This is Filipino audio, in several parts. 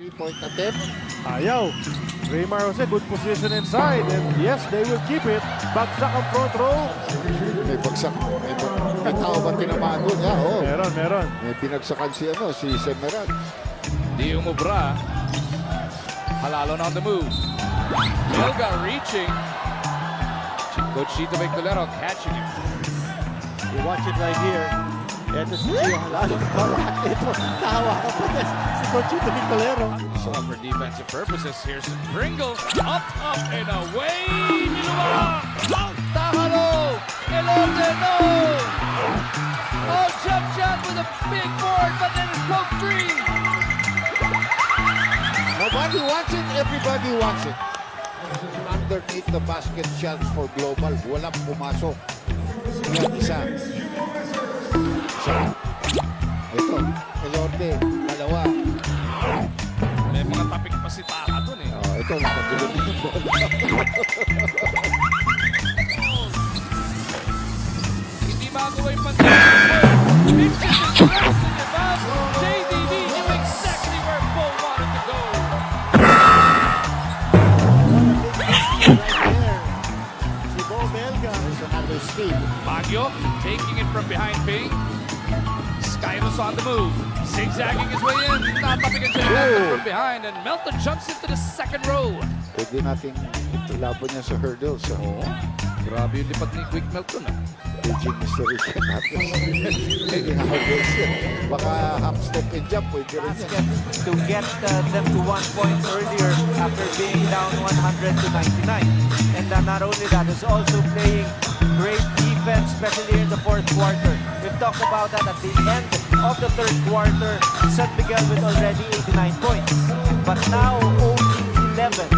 Three-point attempt. Ayaw. Raymar Jose, good position inside. And yes, they will keep it. Bagsak ang front row. May bagsak. May, may tao ba tinamaan doon? Yeah, oh. Meron, meron. May binagsakan si, ano, si Semeran. Di umubra. Halalo on the move. Milga reaching. Coach Chito Victolero catching him. You watch it right here. So for defensive purposes, here's Pringle. Up, up, and away. Tahalo. Elote, no. Oh, jump shot with a big board, but then it's broke free. Nobody wants it, everybody wants it. Underneath the basket chance for global, walang pumasok. Yan, isa. Ito, Elorte, dalawa. May mga tapik pa si Taka dun eh. Oh, ito, nakagulog yung bola. Hindi magawa yung pantalon. Pinches his dress in the back. JDD knew exactly where Bo wanted to go. Right there. Si Bo Belga. There's another steal. Baguio taking it from behind Ping. Skyros on the move. Zigzagging his way in. Natapigan siya Melton from behind. And Melton jumps into the second row. Pwede natin laban niya sa hurdles. Sa Oo. Grabe yung lipat ni Quick Melton ah. Beijing Mystery Chef natin. Hindi hurdles yan. Baka half step and jump, pwede rin yan. basket to get uh, them to one point earlier after being down 100 to 99. And uh, not only that, is also playing great defense, especially in the fourth quarter. We've talked about that at the end of the third quarter. San Miguel with already 89 points. But now only 11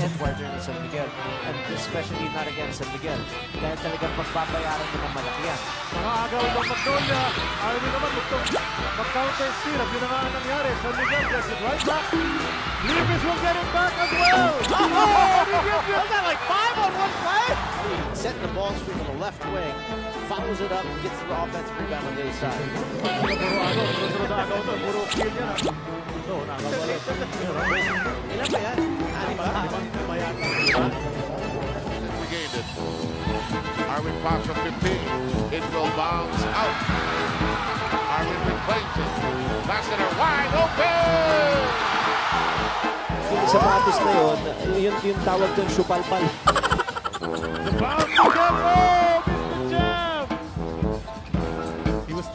and quarter ni San Miguel. And especially not against San Miguel. Dahil talagang magbabayaran mo ng malaki yan. Mga agaw ng Magnolia. Army naman gusto mag-counter steal. At yun na nga ang nangyari. San Miguel gets it right back. Libis will get it back as well. Screen on the left wing, follows it up, gets the offensive rebound on the other side. Puro sunod na agaw to. Puro kill yan. No, nakawala. Ilan ba yan? Ba? Lima yata. regained it. Arvin pops from 15. It will bounce out. Arvin reclaims it. Lassiter wide open! Yung sapatos na yun, yun yung tawag doon, supalpal.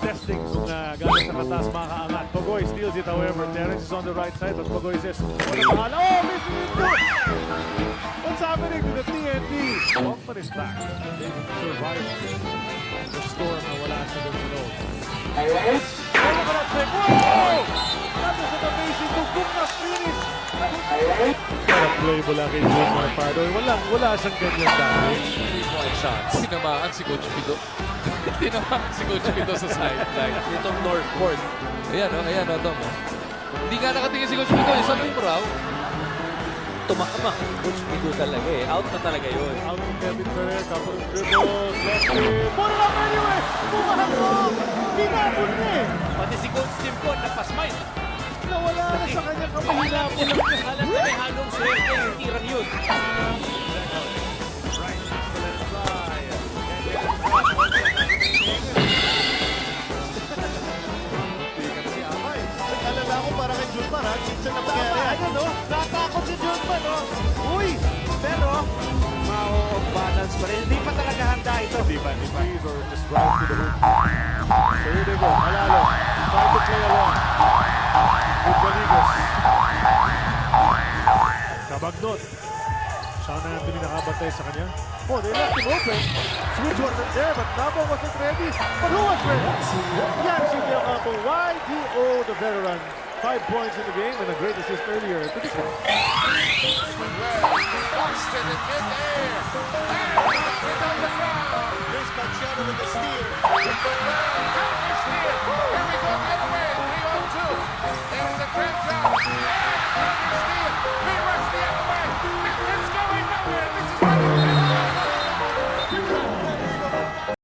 Testing kung uh, gano'n sa kataas makakaangat. Pogoy steals it however. Terrence is on the right side but Pogoy says, what a bahala. Oh, missing it too. What's happening to the TNT? Bumper is back. They survived the storm na wala sa. Ano ba na check? Whoa! That amazing tugtog na finish. Para playable lang kay Junior Pardo. Wala, wala siyang ganyan dati. Shots. Tinamaan si Coach Pido. Tinamaan si Coach Pido sa sideline. Itong Northport. Ayan o, ayan o, Tom. oh. Hindi nga nakatingin si Coach Pido. Isa mo yung raw. Tumakama. Coach Pido talaga eh. Out na talaga yun. Out from Kevin Ferrer, it. Put it up anyway! Bumahan mo! Hinabol niya eh! Pati si Coach Timpon, nagpasmile. Nawala na sa kanya kamay. Hinabol lang niya. Alam na may halong swerte yung tirang yun. Na nangyari. Ayun no? Natakot si Julman no? Uy! Pero, Mao balance pa rin. Hindi pa talaga handa ito. Di ba? Di ba? Or just drive to the hoop. So here they go. Malalo. Try to play along. With Galigos. Kabagnot. Sean Anthony nakabantay sa kanya. Oh, they left him open. Switch wasn't there, but Nabo wasn't ready. But who was ready? Yancy Del Campo. YDO, the veteran. Five points in the game and a great assist earlier this one. Boston in midair.